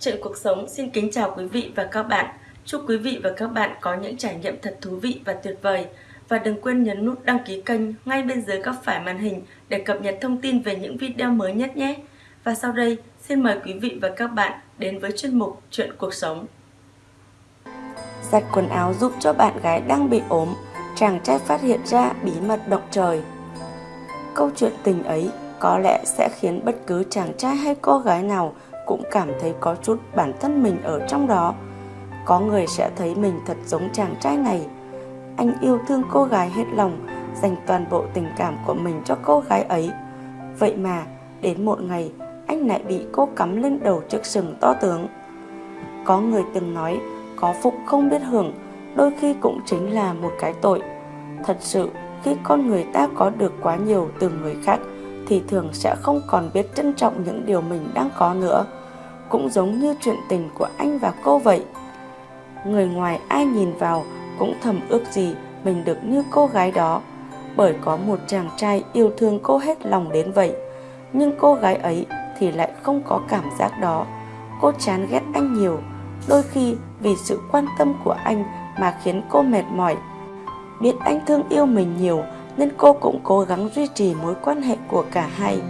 Chuyện cuộc sống xin kính chào quý vị và các bạn. Chúc quý vị và các bạn có những trải nghiệm thật thú vị và tuyệt vời. Và đừng quên nhấn nút đăng ký kênh ngay bên dưới góc phải màn hình để cập nhật thông tin về những video mới nhất nhé. Và sau đây, xin mời quý vị và các bạn đến với chuyên mục Chuyện cuộc sống. Giặt quần áo giúp cho bạn gái đang bị ốm, chàng trai phát hiện ra bí mật động trời. Câu chuyện tình ấy có lẽ sẽ khiến bất cứ chàng trai hay cô gái nào cũng cảm thấy có chút bản thân mình ở trong đó. Có người sẽ thấy mình thật giống chàng trai này. Anh yêu thương cô gái hết lòng, dành toàn bộ tình cảm của mình cho cô gái ấy. Vậy mà, đến một ngày, anh lại bị cô cắm lên đầu chiếc sừng to tướng. Có người từng nói, có phúc không biết hưởng, đôi khi cũng chính là một cái tội. Thật sự, khi con người ta có được quá nhiều từ người khác, thì thường sẽ không còn biết trân trọng những điều mình đang có nữa. Cũng giống như chuyện tình của anh và cô vậy. Người ngoài ai nhìn vào cũng thầm ước gì mình được như cô gái đó, bởi có một chàng trai yêu thương cô hết lòng đến vậy. Nhưng cô gái ấy thì lại không có cảm giác đó. Cô chán ghét anh nhiều, đôi khi vì sự quan tâm của anh mà khiến cô mệt mỏi. Biết anh thương yêu mình nhiều nên cô cũng cố gắng duy trì mối quan hệ của cả hai.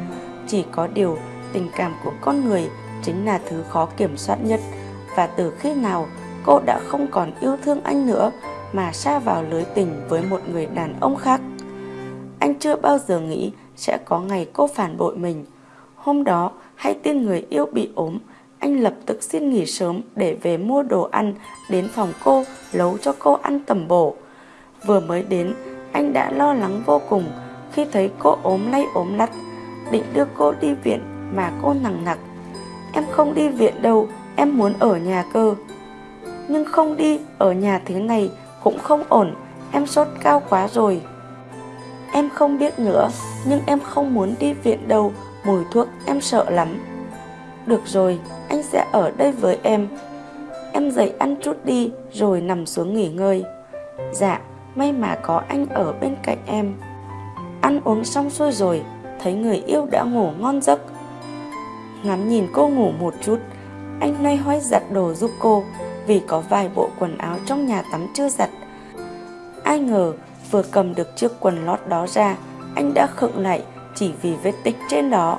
Chỉ có điều, tình cảm của con người chính là thứ khó kiểm soát nhất và từ khi nào cô đã không còn yêu thương anh nữa mà xa vào lưới tình với một người đàn ông khác. Anh chưa bao giờ nghĩ sẽ có ngày cô phản bội mình. Hôm đó, hay tin người yêu bị ốm, anh lập tức xin nghỉ sớm để về mua đồ ăn đến phòng cô nấu cho cô ăn tầm bổ. Vừa mới đến, anh đã lo lắng vô cùng khi thấy cô ốm lay ốm lắt, định đưa cô đi viện mà cô nặng nặc. Em không đi viện đâu, em muốn ở nhà cơ. Nhưng không đi, ở nhà thế này cũng không ổn, em sốt cao quá rồi. Em không biết nữa, nhưng em không muốn đi viện đâu, mùi thuốc em sợ lắm. Được rồi, anh sẽ ở đây với em. Em dậy ăn chút đi rồi nằm xuống nghỉ ngơi. Dạ, may mà có anh ở bên cạnh em. Ăn uống xong xuôi rồi, thấy người yêu đã ngủ ngon giấc. Ngắm nhìn cô ngủ một chút, anh loay hoay giặt đồ giúp cô vì có vài bộ quần áo trong nhà tắm chưa giặt. Ai ngờ vừa cầm được chiếc quần lót đó ra, anh đã khựng lại chỉ vì vết tích trên đó.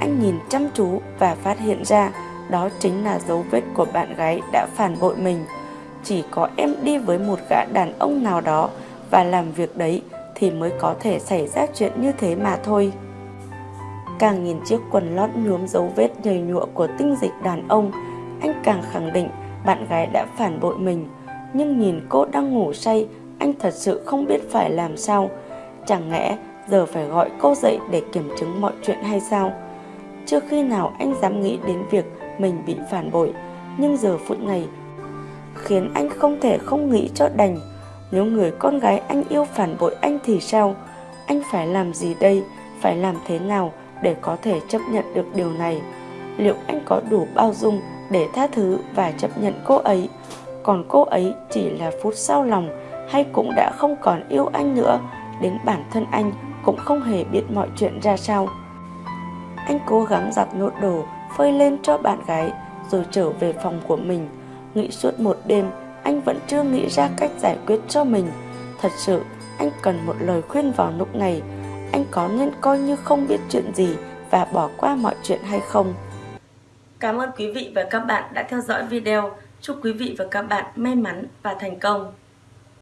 Anh nhìn chăm chú và phát hiện ra đó chính là dấu vết của bạn gái đã phản bội mình. Chỉ có em đi với một gã đàn ông nào đó và làm việc đấy thì mới có thể xảy ra chuyện như thế mà thôi. Càng nhìn chiếc quần lót nhuốm dấu vết nhầy nhụa của tinh dịch đàn ông, anh càng khẳng định bạn gái đã phản bội mình. Nhưng nhìn cô đang ngủ say, anh thật sự không biết phải làm sao. Chẳng lẽ giờ phải gọi cô dậy để kiểm chứng mọi chuyện hay sao? Chưa khi nào anh dám nghĩ đến việc mình bị phản bội, nhưng giờ phút này khiến anh không thể không nghĩ cho đành. Nếu người con gái anh yêu phản bội anh thì sao? Anh phải làm gì đây? Phải làm thế nào để có thể chấp nhận được điều này? Liệu anh có đủ bao dung để tha thứ và chấp nhận cô ấy? Còn cô ấy chỉ là phút sau lòng hay cũng đã không còn yêu anh nữa? Đến bản thân anh cũng không hề biết mọi chuyện ra sao. Anh cố gắng giặt nốt đồ, phơi lên cho bạn gái rồi trở về phòng của mình. Nghĩ suốt một đêm, anh vẫn chưa nghĩ ra cách giải quyết cho mình. Thật sự, anh cần một lời khuyên vào lúc này. Anh có nên coi như không biết chuyện gì và bỏ qua mọi chuyện hay không? Cảm ơn quý vị và các bạn đã theo dõi video. Chúc quý vị và các bạn may mắn và thành công.